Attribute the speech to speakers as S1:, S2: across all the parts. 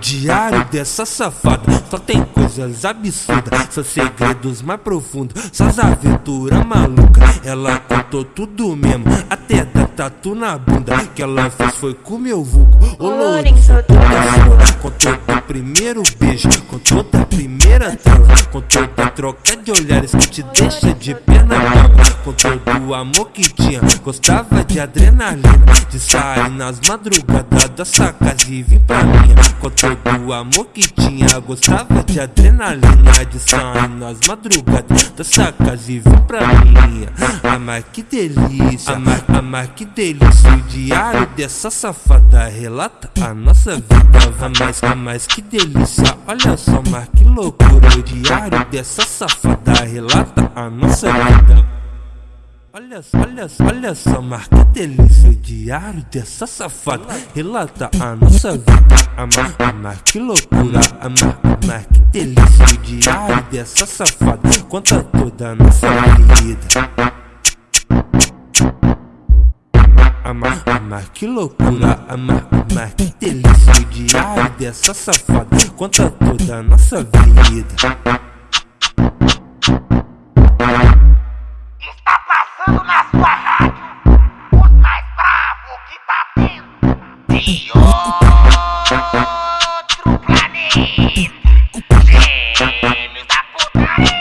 S1: diário dessa safada. Só tem coisas absurdas São segredos mais profundos Só as aventuras malucas. Ela contou tudo mesmo Até da tatu na bunda. Que ela fez foi com meu vulgo. Ô Lourenço, Contou do primeiro beijo Contou da primeira transa Contou da troca de olhares Que te deixa de perna brava Contou do amor que tinha Gostava de adrenalina. De sair nas madrugadas dessa casa e vir pra minha. Contou do amor que tinha Gostava de adrenalina. De sair nas madrugadas dessa casa e vir pra minha. Ah, mas que delícia. Ah, mas, ah, que delícia. O diário dessa safada relata a nossa vida. Ah, mas, ah, que delícia. Olha só, mas que loucura. O diário dessa safada relata a nossa vida. Olha, olha, olha só, mas que delícia o diário dessa safada Relata a nossa vida, amar, amar, que loucura Amar, amar, que delícia o diário dessa safada Conta toda a nossa vida. Amar, amar, que loucura Amar, amar, que delícia o diário dessa safada Conta toda a nossa vida
S2: E outro o Gêmeos da putaria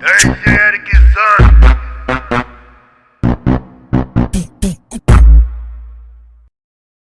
S2: Ei, Eric Santos